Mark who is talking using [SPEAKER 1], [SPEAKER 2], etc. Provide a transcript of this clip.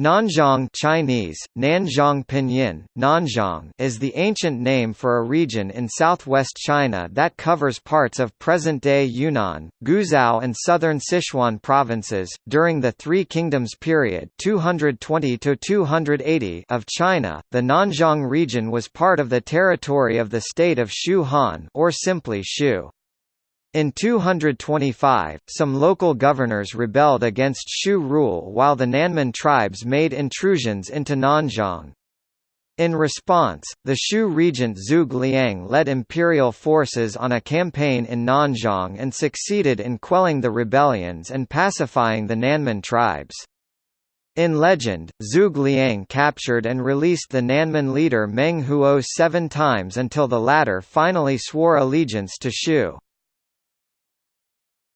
[SPEAKER 1] Nanzhong Chinese, Nanzhong Pinyin, Nanzhong is the ancient name for a region in southwest China that covers parts of present-day Yunnan, Guizhou and southern Sichuan provinces. During the Three Kingdoms period 220 to 280 of China, the Nanzhong region was part of the territory of the state of Shu Han or simply Shu. In 225, some local governors rebelled against Shu rule while the Nanman tribes made intrusions into Nanzhong. In response, the Shu regent Zhuge Liang led imperial forces on a campaign in Nanzhong and succeeded in quelling the rebellions and pacifying the Nanman tribes. In legend, Zhuge Liang captured and released the Nanman leader Meng Huo seven times until the latter finally swore allegiance to Shu.